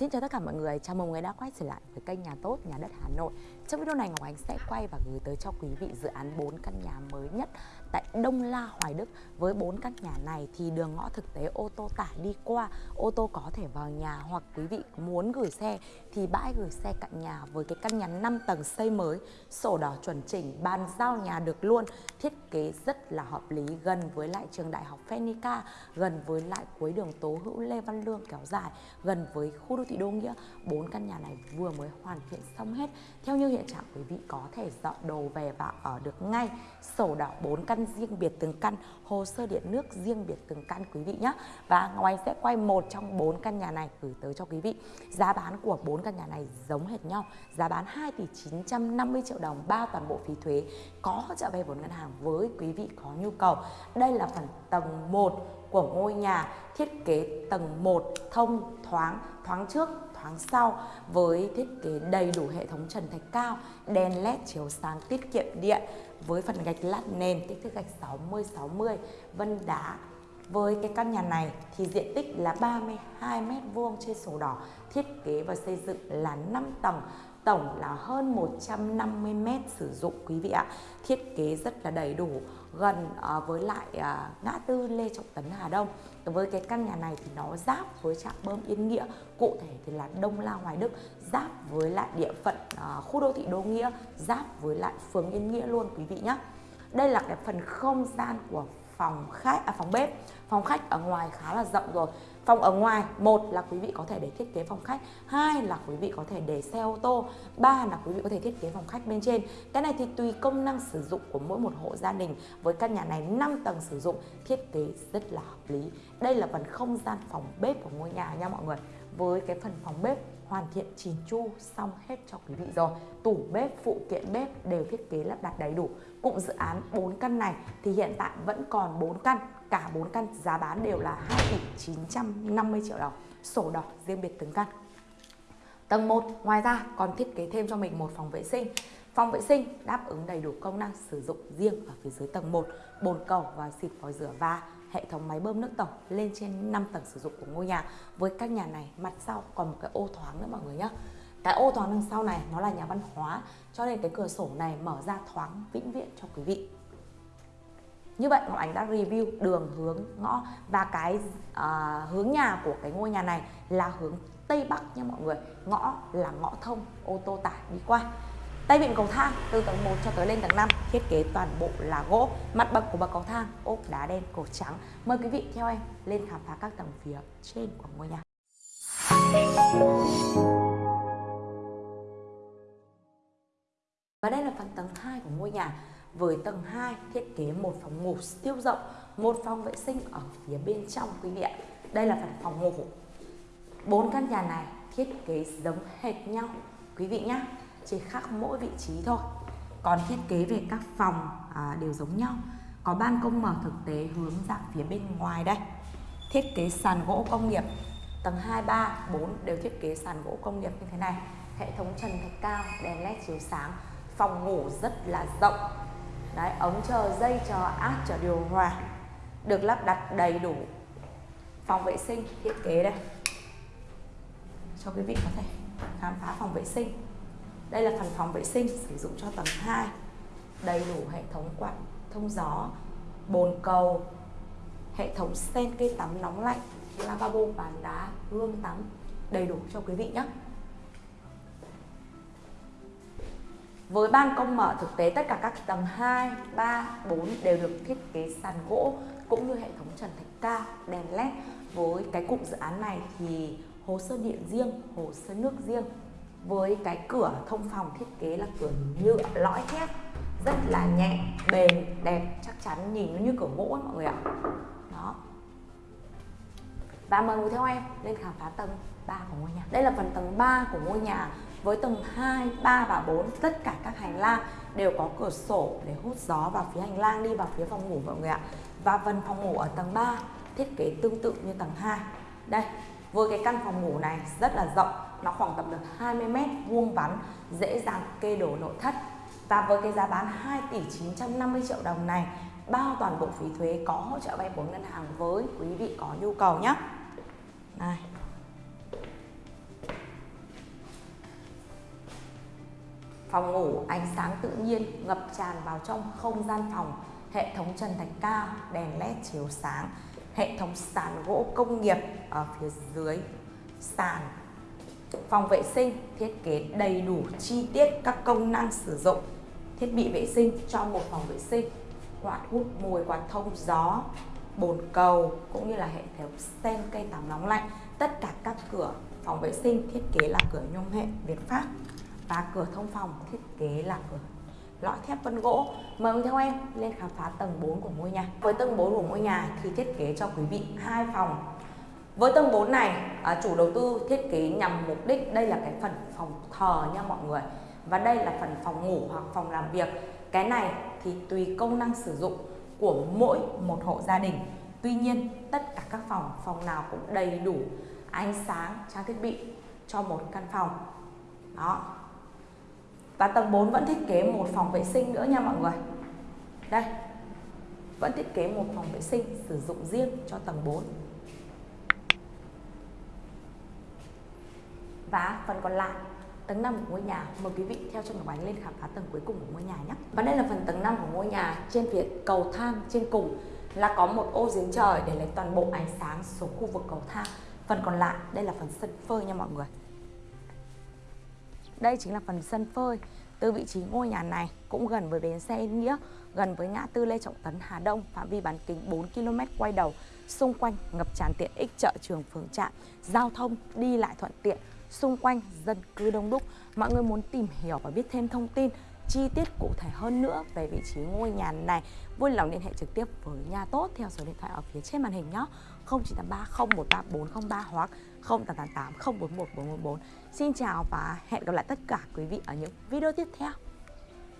Xin chào tất cả mọi người, chào mừng người đã quay trở lại với kênh Nhà Tốt, Nhà Đất Hà Nội. Trong video này Ngọc Ánh sẽ quay và gửi tới cho quý vị dự án 4 căn nhà mới nhất tại Đông La, Hoài Đức. Với 4 căn nhà này thì đường ngõ thực tế ô tô tải đi qua, ô tô có thể vào nhà Hoặc quý vị muốn gửi xe thì bãi gửi xe cạnh nhà với cái căn nhà 5 tầng xây mới. Sổ đỏ chuẩn chỉnh, bàn giao nhà được luôn Thiết kế rất là hợp lý, gần với lại trường đại học Phenica Gần với lại cuối đường Tố Hữu Lê Văn Lương kéo dài Gần với khu đô thị Đô Nghĩa. Bốn căn nhà này vừa mới hoàn thiện xong hết. Theo như hiện trạng quý vị có thể dọn đồ về và ở được ngay. Sổ đỏ bốn căn riêng biệt từng căn, hồ sơ điện nước riêng biệt từng căn quý vị nhé. Và Ngọc Anh sẽ quay một trong bốn căn nhà này gửi tới cho quý vị. Giá bán của bốn căn nhà này giống hệt nhau. Giá bán 2 tỷ 950 triệu đồng bao toàn bộ phí thuế có hỗ trợ vay vốn ngân hàng với quý vị có nhu cầu. Đây là phần tầng 1 của ngôi nhà thiết kế tầng 1 thông thoáng thoáng trước tháng sau với thiết kế đầy đủ hệ thống trần thạch cao, đèn led chiếu sáng tiết kiệm điện với phần gạch lát nền, kích thước gạch 60 60 vân đá. Với cái căn nhà này thì diện tích là 32 m2 trên sổ đỏ, thiết kế và xây dựng là 5 tầng tổng là hơn 150 mét sử dụng, quý vị ạ. Thiết kế rất là đầy đủ, gần ờ, với lại ờ, ngã tư Lê Trọng Tấn, Hà Đông. Với cái căn nhà này thì nó giáp với trạm bơm Yên Nghĩa, cụ thể thì là Đông La Hoài Đức, giáp với lại địa phận ờ, khu đô thị Đô Nghĩa, giáp với lại phường Yên Nghĩa luôn, quý vị nhé đây là cái phần không gian của phòng khách à phòng bếp. Phòng khách ở ngoài khá là rộng rồi. Phòng ở ngoài, một là quý vị có thể để thiết kế phòng khách, hai là quý vị có thể để xe ô tô, ba là quý vị có thể thiết kế phòng khách bên trên. Cái này thì tùy công năng sử dụng của mỗi một hộ gia đình. Với căn nhà này 5 tầng sử dụng, thiết kế rất là hợp lý. Đây là phần không gian phòng bếp của ngôi nhà nha mọi người với cái phần phòng bếp hoàn thiện chỉn chu xong hết cho quý vị rồi. Tủ bếp, phụ kiện bếp đều thiết kế lắp đặt đầy đủ. Cụm dự án 4 căn này thì hiện tại vẫn còn 4 căn. Cả 4 căn giá bán đều là 2 tỷ 950 triệu đồng. Sổ đỏ riêng biệt từng căn. Tầng 1 ngoài ra còn thiết kế thêm cho mình một phòng vệ sinh. Phòng vệ sinh đáp ứng đầy đủ công năng sử dụng riêng ở phía dưới tầng 1 bồn cầu và xịt vòi rửa và hệ thống máy bơm nước tổng lên trên 5 tầng sử dụng của ngôi nhà. Với căn nhà này mặt sau còn một cái ô thoáng nữa mọi người nhé cái ô thoáng đằng sau này nó là nhà văn hóa. Cho nên cái cửa sổ này mở ra thoáng vĩnh viễn cho quý vị. Như vậy Ngọc Ánh đã review đường hướng ngõ và cái uh, hướng nhà của cái ngôi nhà này là hướng Tây Bắc nha mọi người. Ngõ là ngõ thông ô tô tải đi qua. Tay vịn cầu thang từ tầng 1 cho tới lên tầng 5 thiết kế toàn bộ là gỗ. Mặt bậc của bậc cầu thang ốp đá đen cổ trắng. Mời quý vị theo em lên khám phá các tầng phía trên của ngôi nhà. Và đây là phần tầng 2 của ngôi nhà. Với tầng 2 thiết kế một phòng ngủ siêu rộng, một phòng vệ sinh ở phía bên trong quý vị ạ. Đây là phần phòng ngủ. Bốn căn nhà này thiết kế giống hệt nhau quý vị nhé chỉ khác mỗi vị trí thôi. Còn thiết kế về các phòng à, đều giống nhau. Có ban công mở thực tế hướng ra phía bên ngoài đây. Thiết kế sàn gỗ công nghiệp tầng 2, 3, 4 đều thiết kế sàn gỗ công nghiệp như thế này. Hệ thống trần thạch cao đèn led chiếu sáng phòng ngủ rất là rộng. Đấy ống chờ dây chờ áp chờ điều hòa được lắp đặt đầy đủ phòng vệ sinh thiết kế đây. Cho quý vị có thể khám phá phòng vệ sinh đây là phần phòng vệ sinh sử dụng cho tầng 2 đầy đủ hệ thống quạt thông gió bồn cầu hệ thống sen cây tắm nóng lạnh lavabo bàn đá gương tắm. Đầy đủ cho quý vị nhé. Với ban công mở thực tế tất cả các tầng 2, 3, 4 đều được thiết kế sàn gỗ cũng như hệ thống trần thạch cao, đèn led. Với cái cụm dự án này thì hồ sơ điện riêng, hồ sơ nước riêng với cái cửa thông phòng thiết kế là cửa nhựa lõi thép rất là nhẹ bền đẹp chắc chắn nhìn nó như cửa gỗ ấy, mọi người ạ. Đó. Và mời ngồi theo em lên khám phá tầng 3 của ngôi nhà. Đây là phần tầng 3 của ngôi nhà với tầng 2, 3 và 4 tất cả các hành lang đều có cửa sổ để hút gió vào phía hành lang đi vào phía phòng ngủ mọi người ạ. Và phần phòng ngủ ở tầng 3 thiết kế tương tự như tầng 2 đây với cái căn phòng ngủ này rất là rộng nó khoảng tầm được 20 mét, vuông vắn, dễ dàng kê đổ nội thất. Và với cái giá bán 2 tỷ 950 triệu đồng này, bao toàn bộ phí thuế có hỗ trợ vay vốn ngân hàng với quý vị có nhu cầu nhé. Này. Phòng ngủ, ánh sáng tự nhiên ngập tràn vào trong không gian phòng. Hệ thống trần thạch cao, đèn led chiếu sáng. Hệ thống sàn gỗ công nghiệp ở phía dưới sàn. Phòng vệ sinh thiết kế đầy đủ chi tiết các công năng sử dụng, thiết bị vệ sinh cho một phòng vệ sinh, quạt hút mùi, quạt thông gió, bồn cầu cũng như là hệ thống sen cây tắm nóng lạnh. Tất cả các cửa phòng vệ sinh thiết kế là cửa nhôm hệ Việt Pháp và cửa thông phòng thiết kế là cửa lõi thép vân gỗ. Mời theo em lên khám phá tầng 4 của ngôi nhà. Với tầng 4 của ngôi nhà thì thiết kế cho quý vị hai phòng. Với tầng 4 này, à, chủ đầu tư thiết kế nhằm mục đích đây là cái phần phòng thờ nha mọi người. Và đây là phần phòng ngủ hoặc phòng làm việc. Cái này thì tùy công năng sử dụng của mỗi một hộ gia đình. Tuy nhiên, tất cả các phòng, phòng nào cũng đầy đủ ánh sáng, trang thiết bị cho một căn phòng. Đó, và tầng 4 vẫn thiết kế một phòng vệ sinh nữa nha mọi người Đây Vẫn thiết kế một phòng vệ sinh sử dụng riêng cho tầng 4 Và phần còn lại tầng 5 của ngôi nhà Mời quý vị theo chân Ngọc Ánh lên khám phá tầng cuối cùng của ngôi nhà nhé. Và đây là phần tầng 5 của ngôi nhà Trên phía cầu thang trên cùng là có một ô giếng trời để lấy toàn bộ ánh sáng xuống khu vực cầu thang. Phần còn lại đây là phần sân phơi nha mọi người. Đây chính là phần sân phơi. Từ vị trí ngôi nhà này cũng gần với bến xe Yên Nghĩa, gần với ngã tư Lê Trọng Tấn Hà Đông, phạm vi bán kính 4 km quay đầu, xung quanh ngập tràn tiện ích chợ trường phường trạm, giao thông đi lại thuận tiện, xung quanh dân cư đông đúc. Mọi người muốn tìm hiểu và biết thêm thông tin chi tiết cụ thể hơn nữa về vị trí ngôi nhà này, vui lòng liên hệ trực tiếp với nhà tốt theo số điện thoại ở phía trên màn hình nhé. 0983 013 403 hoặc 0888 041 414. Xin chào và hẹn gặp lại tất cả quý vị ở những video tiếp theo.